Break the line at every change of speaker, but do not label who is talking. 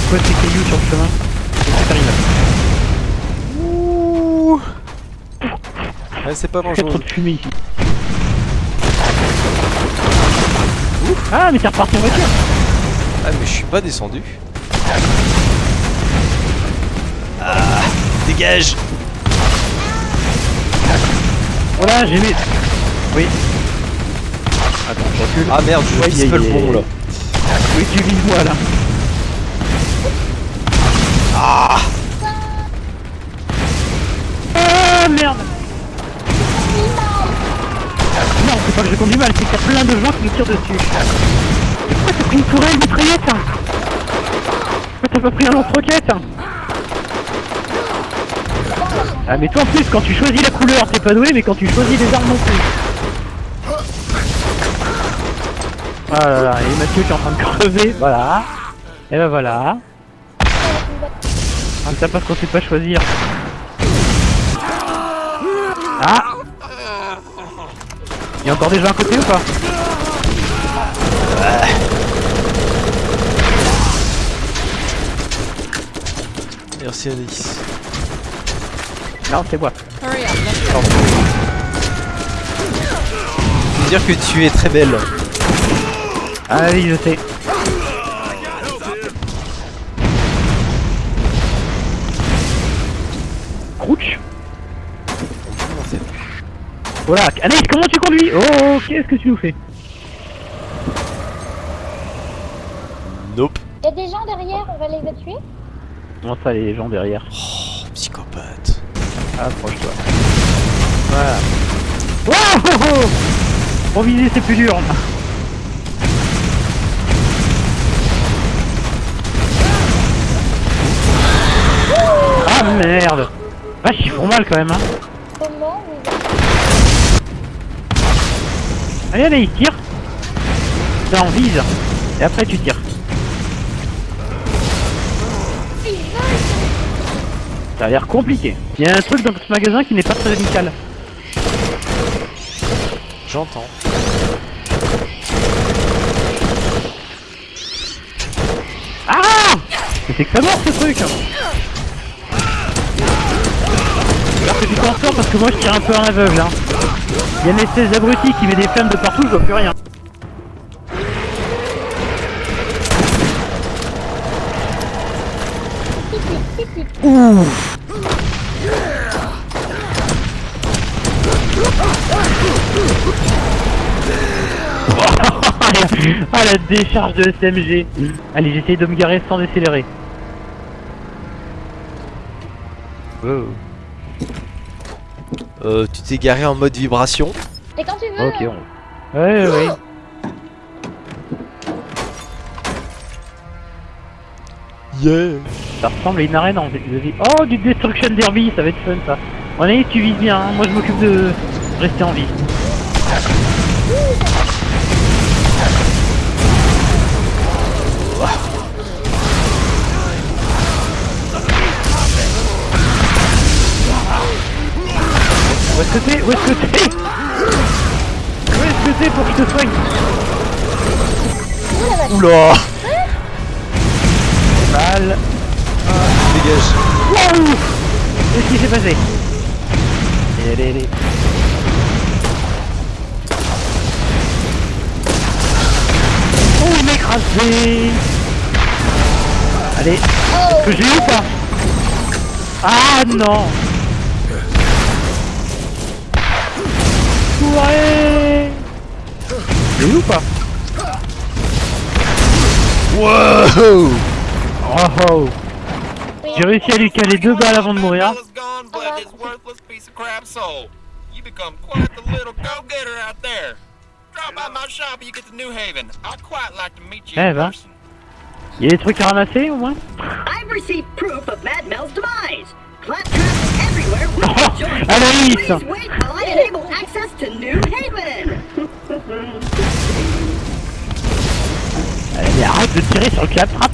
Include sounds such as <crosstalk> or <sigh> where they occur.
quoi ces cailloux sur le chemin C'est terrible.
Ouh Ouais, c'est pas
a trop
dangereux.
de fumée ici. Ah mais t'es reparti en voiture
Ah, mais je suis pas descendu. Ah, dégage
Voilà j'ai mis... Oui. Attends, je recule.
Ah merde, je vise le bon là.
Oui tu vises moi là.
Ah
merde Non c'est pas que je conduis mal, c'est qu'il y a plein de gens qui me tirent dessus. Pourquoi t'as pris une tourelle mitraillette hein Pourquoi t'as pas pris un lance-roquette hein Ah mais toi en plus quand tu choisis la couleur t'es pas doué mais quand tu choisis les armes non plus. Ah là là, et Mathieu qui est en train de crever, voilà. Et ben voilà. Ah, ça parce qu'on sait pas choisir. Ah Il y a encore des gens à côté ou pas
Merci Alice.
Non, c'est moi.
Veux dire que tu es très belle.
Ah oui, je sais. Voilà, Anaïs, comment tu conduis? Oh, qu'est-ce que tu nous fais?
Nope.
Il y a des gens derrière, on va les tuer
Comment ça, les gens derrière
Oh, psychopathe.
Approche-toi. Voilà. Wow oh, oh Pour viser, c'est plus dur. Ah merde Vache, ils font mal quand même, hein.
Comment vous
Allez, allez, tire. Là, on vise. Et après, tu tires. Ça a l'air compliqué. Il y a un truc dans ce magasin qui n'est pas très amical.
J'entends.
Ah c'est que ça mort ce truc Alors que tu t'en sors parce que moi je tire un peu en aveugle hein. Il y a une espèce d'abruti qui met des flammes de partout, je vois plus rien. ah <laughs> la décharge de SMG Allez j'essaye de me garer sans décélérer. Oh.
Euh, tu t'es garé en mode vibration.
Et quand tu veux
Ok on... Ouais ouais
Yeah.
Ça ressemble à une arène en de vie. Oh du Destruction Derby, ça va être fun ça. On est tu vises bien, hein. moi je m'occupe de rester en vie. Que t'es Où est-ce que t'es? Où est-ce que t'es pour que je te soigne?
Oula!
Mal.
Dégage.
Waouh Qu'est-ce qui s'est passé? Allez, allez, allez. Oh, il m'a écrasé! Allez, est-ce que j'ai eu ou pas? Ah non ou pas
Wow
Oh oh J'ai réussi à lui caler deux balles avant de mourir.
Is gone, but his worthless piece of crap soul. You become quite the little go-getter out there. Drop by my shop and you get to New Haven. I'd quite like to meet you
Eh ben. Il y a des trucs à ramasser au moins
I've
mais arrête de tirer sur le claptrap